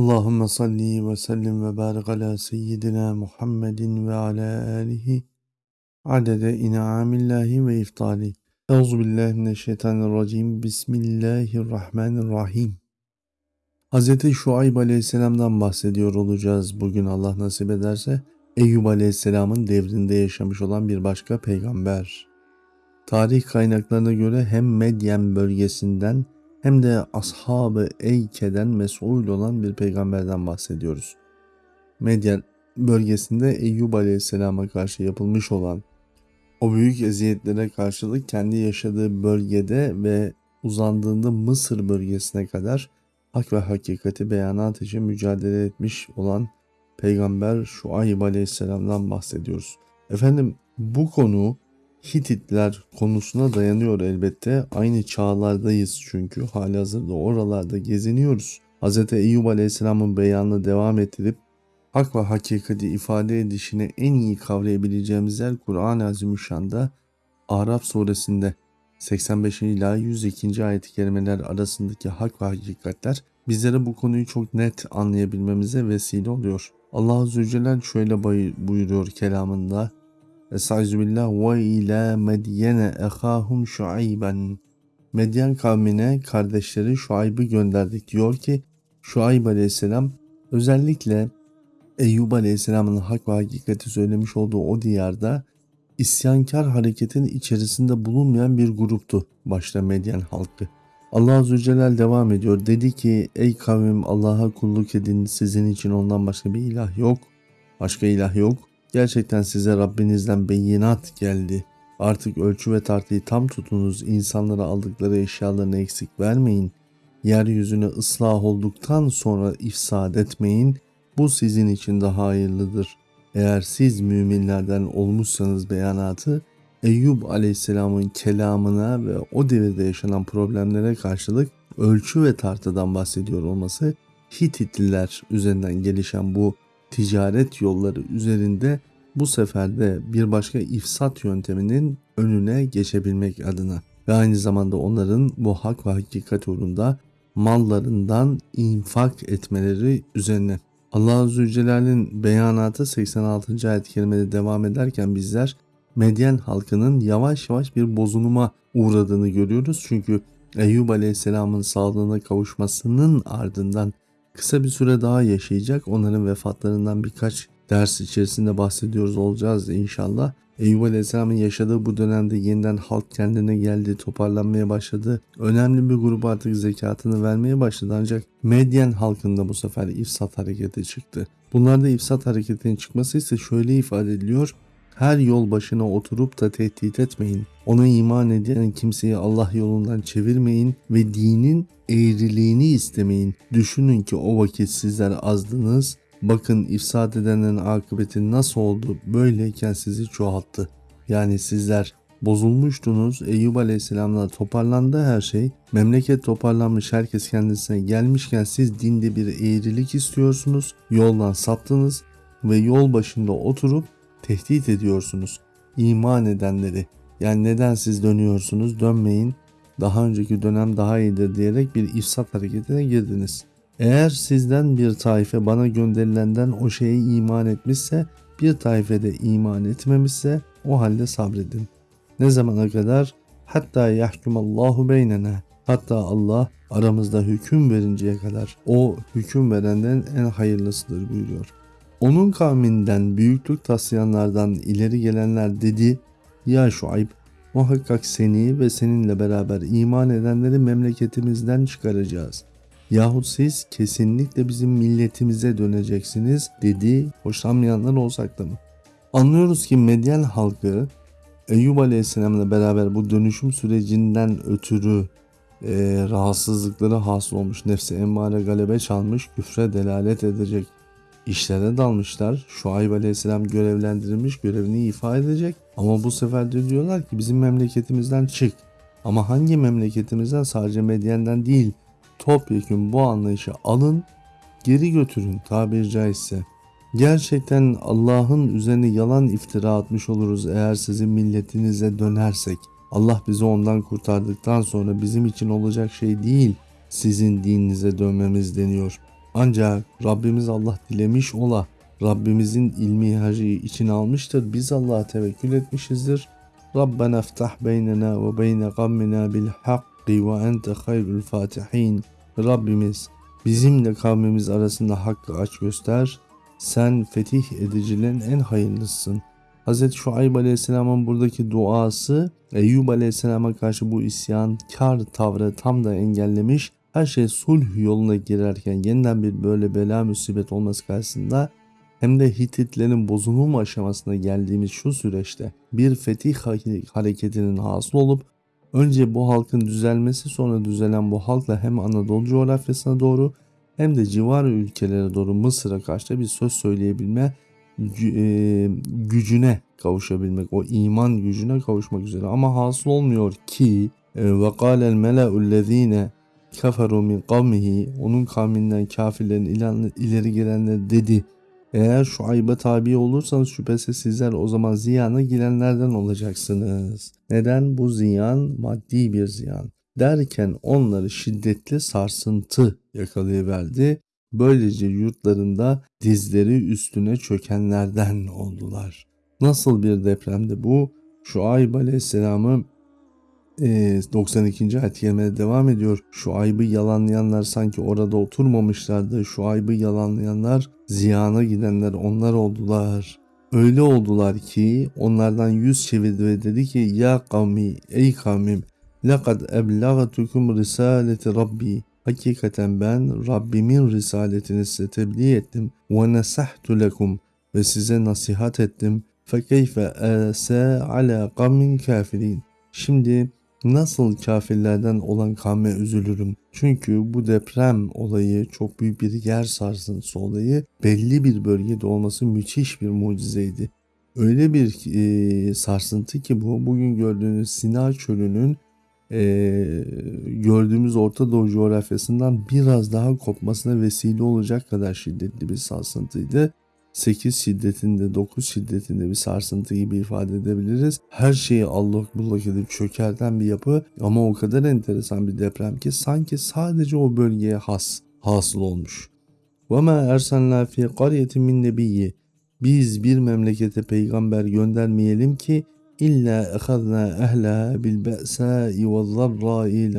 Allahümme salli ve sellim ve barik ala seyyidina Muhammedin ve ala alihi adede in'amillahi ve iftali. Euzu billahi mineşşeytanirracim. Bismillahirrahmanirrahim. Hz. Şuayb aleyhisselamdan bahsediyor olacağız bugün Allah nasip ederse. Eyüp aleyhisselamın devrinde yaşamış olan bir başka peygamber. Tarih kaynaklarına göre hem Medyen bölgesinden hem de ashabı Eyke'den mesul olan bir peygamberden bahsediyoruz. Medyen bölgesinde Eyyub Aleyhisselam'a karşı yapılmış olan o büyük eziyetlere karşılık kendi yaşadığı bölgede ve uzandığında Mısır bölgesine kadar hak ve hakikati beyanat için mücadele etmiş olan peygamber Şuayb Aleyhisselam'dan bahsediyoruz. Efendim bu konu Hititler konusuna dayanıyor elbette. Aynı çağlardayız çünkü hali hazırda oralarda geziniyoruz. Hz. Eyyub Aleyhisselam'ın beyanını devam ettirip hak ve hakikati ifade edişini en iyi kavrayabileceğimiz yer Kur'an-ı Azimüşşan'da Araf suresinde 85 ila 102. ayet-i kerimeler arasındaki hak ve hakikatler bizlere bu konuyu çok net anlayabilmemize vesile oluyor. Allah Azze ve Celle şöyle buyuruyor kelamında Estağfirullah ve ila Medyene ehahum Şuayben. Medyen kavmine kardeşleri Şuayb'ı gönderdik. Diyor ki Şuayb aleyhisselam özellikle Eyyub aleyhisselamın hak ve hakikati söylemiş olduğu o diyarda isyankar hareketin içerisinde bulunmayan bir gruptu başta Medyen halkı. Allah Azze ve Celle devam ediyor. Dedi ki ey kavim Allah'a kulluk edin sizin için ondan başka bir ilah yok. Başka ilah yok. Gerçekten size Rabbinizden beyinat geldi. Artık ölçü ve tartıyı tam tutunuz. İnsanlara aldıkları eşyalarını eksik vermeyin. Yeryüzüne ıslah olduktan sonra ifsad etmeyin. Bu sizin için daha hayırlıdır. Eğer siz müminlerden olmuşsanız beyanatı Eyyub aleyhisselamın kelamına ve o devirde yaşanan problemlere karşılık ölçü ve tartıdan bahsediyor olması Hititliler üzerinden gelişen bu ticaret yolları üzerinde bu sefer de bir başka ifsat yönteminin önüne geçebilmek adına ve aynı zamanda onların bu hak ve hakikat uğrunda mallarından infak etmeleri üzerine. Allah Celle'nin beyanatı 86. ayet kerimede devam ederken bizler Medyen halkının yavaş yavaş bir bozuluma uğradığını görüyoruz. Çünkü Eyyub Aleyhisselam'ın sağlığına kavuşmasının ardından kısa bir süre daha yaşayacak. Onların vefatlarından birkaç ders içerisinde bahsediyoruz olacağız inşallah. Eyüp Aleyhisselam'ın yaşadığı bu dönemde yeniden halk kendine geldi, toparlanmaya başladı. Önemli bir grup artık zekatını vermeye başladı ancak Medyen halkında bu sefer ifsat hareketi çıktı. Bunlarda ifsat hareketinin çıkması ise şöyle ifade ediliyor. Her yol başına oturup da tehdit etmeyin. Ona iman eden kimseyi Allah yolundan çevirmeyin ve dinin eğriliğini istemeyin. Düşünün ki o vakit sizler azdınız. Bakın ifsad edenlerin akıbeti nasıl oldu? Böyleyken sizi çoğalttı. Yani sizler bozulmuştunuz. Eyüp Aleyhisselam'la toparlandı her şey. Memleket toparlanmış herkes kendisine gelmişken siz dinde bir eğrilik istiyorsunuz. Yoldan saptınız ve yol başında oturup tehdit ediyorsunuz iman edenleri. Yani neden siz dönüyorsunuz dönmeyin daha önceki dönem daha iyidir diyerek bir ifsat hareketine girdiniz. Eğer sizden bir taife bana gönderilenden o şeye iman etmişse bir taife de iman etmemişse o halde sabredin. Ne zamana kadar? Hatta yahkumallahu beynena. Hatta Allah aramızda hüküm verinceye kadar o hüküm verenden en hayırlısıdır buyuruyor. Onun kavminden büyüklük taslayanlardan ileri gelenler dedi, Ya Şuayb, muhakkak seni ve seninle beraber iman edenleri memleketimizden çıkaracağız. Yahut siz kesinlikle bizim milletimize döneceksiniz dedi, hoşlanmayanlar olsak da mı? Anlıyoruz ki Medyen halkı Eyyub Aleyhisselam'la beraber bu dönüşüm sürecinden ötürü e, rahatsızlıkları hasıl olmuş, nefsi emmare galebe çalmış, küfre delalet edecek işlere dalmışlar. Şuayb Aleyhisselam görevlendirilmiş görevini ifade edecek. Ama bu sefer de diyorlar ki bizim memleketimizden çık. Ama hangi memleketimizden sadece Medyen'den değil topyekun bu anlayışı alın geri götürün tabiri caizse. Gerçekten Allah'ın üzerine yalan iftira atmış oluruz eğer sizin milletinize dönersek. Allah bizi ondan kurtardıktan sonra bizim için olacak şey değil sizin dininize dönmemiz deniyor. Ancak Rabbimiz Allah dilemiş ola. Rabbimizin ilmi hacı içine almıştır. Biz Allah'a tevekkül etmişizdir. Rabbena iftah beynena ve beyne gammina bil hakki ve ente hayrul fatihin. Rabbimiz bizimle kavmimiz arasında hakkı aç göster. Sen fetih edicilerin en hayırlısın. Hz. Şuayb Aleyhisselam'ın buradaki duası Eyyub Aleyhisselam'a karşı bu isyankar tavrı tam da engellemiş. Her şey sulh yoluna girerken yeniden bir böyle bela musibet olması karşısında hem de Hititlerin bozulma aşamasına geldiğimiz şu süreçte bir fetih hareketinin hasıl olup önce bu halkın düzelmesi sonra düzelen bu halkla hem Anadolu coğrafyasına doğru hem de civar ülkelere doğru Mısır'a karşı bir söz söyleyebilme e, gücüne kavuşabilmek, o iman gücüne kavuşmak üzere. Ama hasıl olmuyor ki e, ve kâlel mela'ullezîne keferu min kavmihi onun kavminden kafirlerin ileri gelenler dedi. Eğer şu ayıba tabi olursanız şüphesiz sizler o zaman ziyana girenlerden olacaksınız. Neden? Bu ziyan maddi bir ziyan. Derken onları şiddetli sarsıntı yakalayıverdi. Böylece yurtlarında dizleri üstüne çökenlerden oldular. Nasıl bir depremdi bu? Şuayb Aleyhisselam'ı 92. ayet kerimede devam ediyor. Şu aybı yalanlayanlar sanki orada oturmamışlardı. Şu aybı yalanlayanlar ziyana gidenler onlar oldular. Öyle oldular ki onlardan yüz çevirdi ve dedi ki ya kavmi ey kavmim لَقَدْ اَبْلَغَتُكُمْ risaleti Rabbi Hakikaten ben Rabbimin risaletini size tebliğ ettim. وَنَسَحْتُ لَكُمْ Ve size nasihat ettim. فَكَيْفَ أَسَى عَلَى قَمٍ كَافِرِينَ Şimdi nasıl kafirlerden olan kavme üzülürüm. Çünkü bu deprem olayı çok büyük bir yer sarsıntısı olayı belli bir bölgede olması müthiş bir mucizeydi. Öyle bir e, sarsıntı ki bu bugün gördüğünüz Sina çölünün e, gördüğümüz Orta Doğu coğrafyasından biraz daha kopmasına vesile olacak kadar şiddetli bir sarsıntıydı. 8 şiddetinde 9 şiddetinde bir sarsıntı gibi ifade edebiliriz. Her şeyi allak bullak edip çökerten bir yapı ama o kadar enteresan bir deprem ki sanki sadece o bölgeye has hasıl olmuş. وَمَا اَرْسَلْنَا فِي قَرْيَةٍ مِنْ نَبِيِّ Biz bir memlekete peygamber göndermeyelim ki illa ehadna ehla bil be'sâi ve zarrâi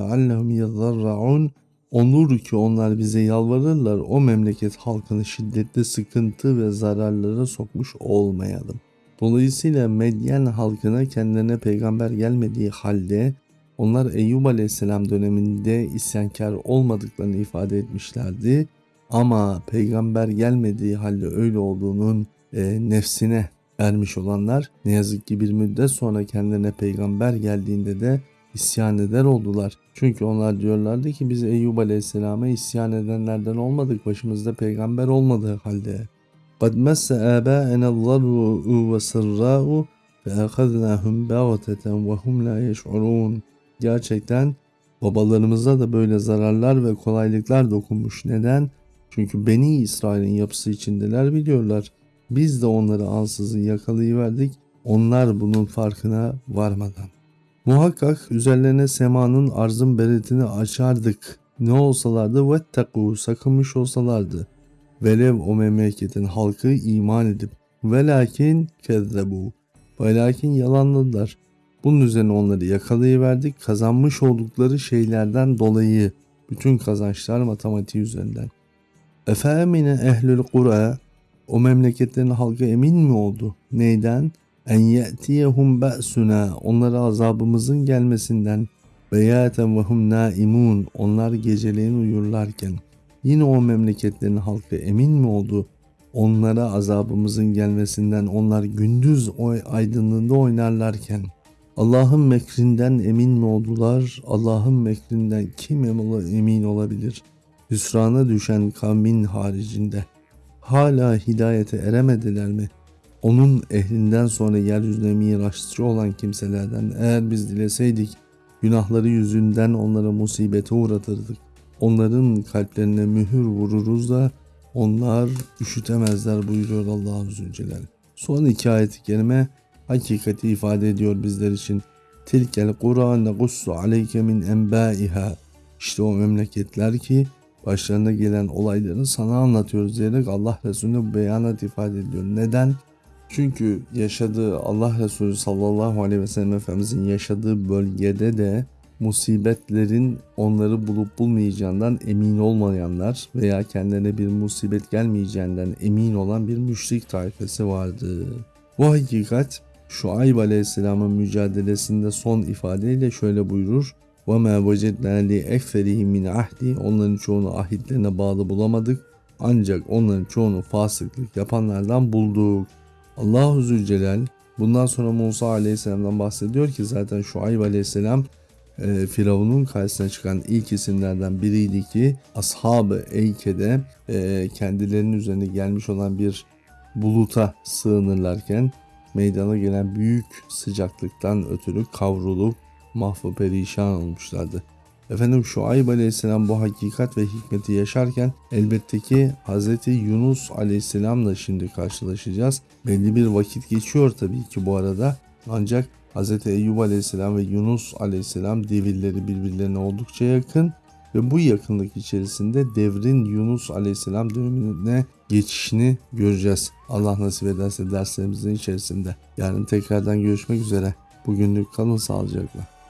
Onur ki onlar bize yalvarırlar o memleket halkını şiddetli sıkıntı ve zararlara sokmuş olmayalım. Dolayısıyla Medyen halkına kendilerine peygamber gelmediği halde onlar Eyyub aleyhisselam döneminde isyankar olmadıklarını ifade etmişlerdi. Ama peygamber gelmediği halde öyle olduğunun e, nefsine ermiş olanlar ne yazık ki bir müddet sonra kendilerine peygamber geldiğinde de isyan eder oldular. Çünkü onlar diyorlardı ki biz Eyyub Aleyhisselam'a isyan edenlerden olmadık başımızda peygamber olmadığı halde. قَدْ مَسَّ آبَاءَنَا الضَّرُّ وَسَرَّاءُ فَأَخَذْنَاهُمْ بَغْتَةً وَهُمْ لَا يَشْعُرُونَ Gerçekten babalarımıza da böyle zararlar ve kolaylıklar dokunmuş. Neden? Çünkü Beni İsrail'in yapısı içindeler biliyorlar. Biz de onları ansızın yakalayıverdik. Onlar bunun farkına varmadan. Muhakkak üzerlerine semanın arzın beretini açardık. Ne olsalardı vettekû sakınmış olsalardı. Velev o memleketin halkı iman edip velakin kezzebu. Velakin yalanladılar. Bunun üzerine onları yakalayıverdik kazanmış oldukları şeylerden dolayı bütün kazançlar matematiği üzerinden. Efemine ehlül kura o memleketlerin halkı emin mi oldu? Neyden? En ye'tiyehum ba'suna onlara azabımızın gelmesinden beyaten ve hum naimun onlar geceleyin uyurlarken yine o memleketlerin halkı emin mi oldu? Onlara azabımızın gelmesinden onlar gündüz o aydınlığında oynarlarken Allah'ın mekrinden emin mi oldular? Allah'ın mekrinden kim emin olabilir? Hüsrana düşen kavmin haricinde hala hidayete eremediler mi? Onun ehlinden sonra yeryüzüne miraççı olan kimselerden eğer biz dileseydik günahları yüzünden onlara musibete uğratırdık. Onların kalplerine mühür vururuz da onlar üşütemezler buyuruyor Allah Zülcelal. Son iki ayet-i hakikati ifade ediyor bizler için. Tilkel Kur'an gussu aleyke min enbaiha. İşte o memleketler ki başlarına gelen olayları sana anlatıyoruz diyerek Allah Resulüne bu beyanat ifade ediyor. Neden? Çünkü yaşadığı Allah Resulü sallallahu aleyhi ve sellem Efendimizin yaşadığı bölgede de musibetlerin onları bulup bulmayacağından emin olmayanlar veya kendilerine bir musibet gelmeyeceğinden emin olan bir müşrik tayfesi vardı. Bu hakikat Şuayb Aleyhisselam'ın mücadelesinde son ifadeyle şöyle buyurur. وَمَا وَجَدْنَا لِاَكْفَرِهِمْ مِنْ ahdi Onların çoğunu ahitlerine bağlı bulamadık. Ancak onların çoğunu fasıklık yapanlardan bulduk. Allahu Zülcelal bundan sonra Musa Aleyhisselam'dan bahsediyor ki zaten Şuayb Aleyhisselam e, Firavun'un karşısına çıkan ilk isimlerden biriydi ki Ashab-ı Eyke'de e, kendilerinin üzerine gelmiş olan bir buluta sığınırlarken meydana gelen büyük sıcaklıktan ötürü kavrulup mahvu perişan olmuşlardı. Efendim Şuayb Aleyhisselam bu hakikat ve hikmeti yaşarken elbette ki Hz. Yunus Aleyhisselam'la şimdi karşılaşacağız. Belli bir vakit geçiyor tabii ki bu arada. Ancak Hz. Eyyub Aleyhisselam ve Yunus Aleyhisselam devirleri birbirlerine oldukça yakın ve bu yakınlık içerisinde devrin Yunus Aleyhisselam dönemine geçişini göreceğiz. Allah nasip ederse derslerimizin içerisinde. Yarın tekrardan görüşmek üzere. Bugünlük kalın sağlıcakla.